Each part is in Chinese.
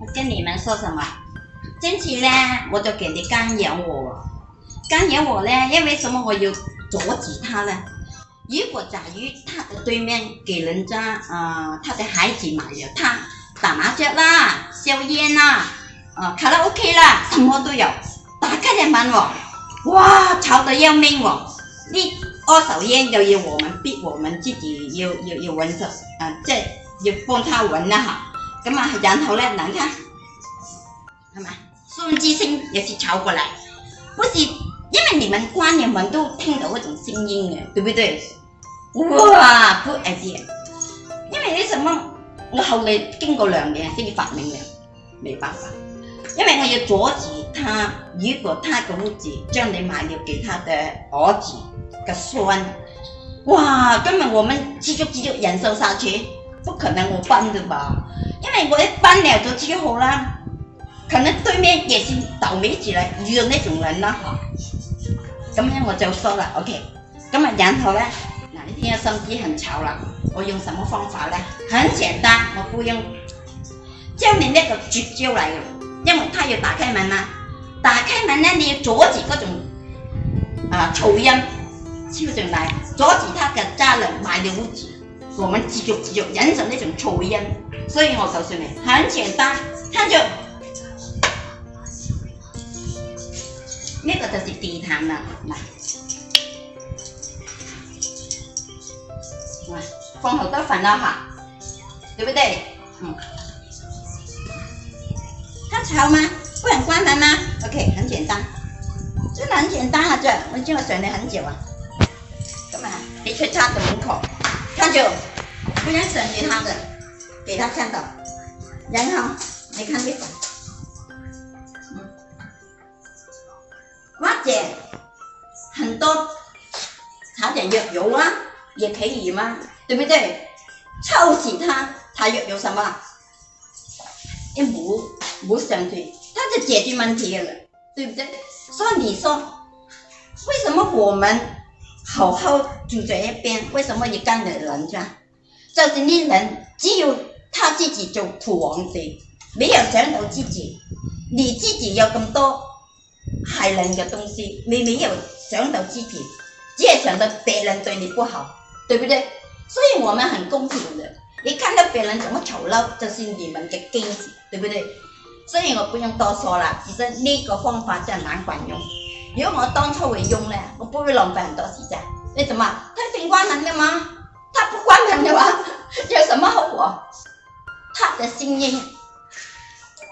我跟你们说什么？因此呢，我就给你干扰我，干扰我呢，因为什么？我要阻止他呢？如果在于他的对面给人家啊，他的孩子买了他打麻将啦、抽烟啦，啊，卡拉 OK 啦，什么都有。打开人问我，哇，吵得要命哦！你二手烟就要我们逼我们自己要要要闻着，啊，这要帮他闻了哈。咁啊，然后呢，你看，系咪？宋智星也是抄过来，不是因为你们官员们都听到嗰种声音嘅，对不对？哇 g o o idea！因为为什么，我后来经过两年先发明嘅，没办法，因为我要阻止他。如果他嘅儿子将你卖了给他的儿子嘅孙，哇，根本我们继续继续忍受下去，不可能，我崩的吧？因为我一搬聊咗之后啦，可能对面也是倒霉起来遇到那种人啦，咁样我就说了 OK，咁啊然后呢，嗱呢天嘅声音很吵啦，我用什么方法呢？很简单，我不用招你那个绝招来了，因为他要打开门嘛，打开门呢，你要阻止嗰种啊噪音敲进来，阻止他的家人买到屋子。我们继续继续忍受那种噪音，所以我告诉你，很简单，看着，那个就是地摊了，来，来，放好多粉了哈，对不对？嗯，他潮吗？不很关门吗？OK，很简单，真的很简单啊，这我已经过选了很久啊，干嘛？你出差都门口。就不要想给他的，给他看到，然后你看见。嗯，瓜姐，很多擦点药油啊，也可以吗？对不对？臭死他，他药有什么？也不不省去，他就解决问题了，对不对？所以你说，为什么我们？好好住在一边，为什么你干的人家？就是你人，只有他自己做土皇帝，没有想到自己。你自己有咁多害人嘅东西，你没有想到自己，只系想到别人对你不好，对不对？所以我们很公平的，你看到别人怎么丑陋，就是你们嘅根子，对不对？所以我不用多说了，其实呢个方法真难管用。如果我当初会用呢，我不会浪费很多时间。为什么他先关门了吗？他不关门的话，有什么后果？他的声音，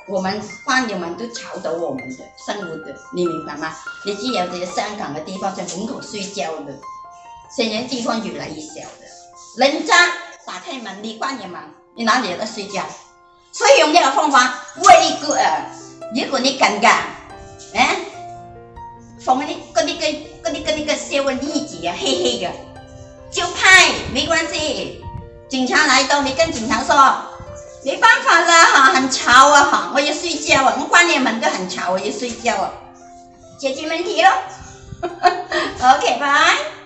我们关人们都吵到我们的生活的，你明白吗？你只有些香港的地方在门口睡觉的，现在地方越来越小的。人家打开门，你关门，你哪里在睡觉？所以用这个方法，very good。如果你敢干，嗯。同阿你，嗰啲跟那个跟那个社会例子啊，黑黑的，就拍没关系。警察来都，你跟警察说，没办法了哈，很吵啊，哈，我要睡觉，我关了门都很吵，我要睡觉啊，解决问题咯。OK，拜拜。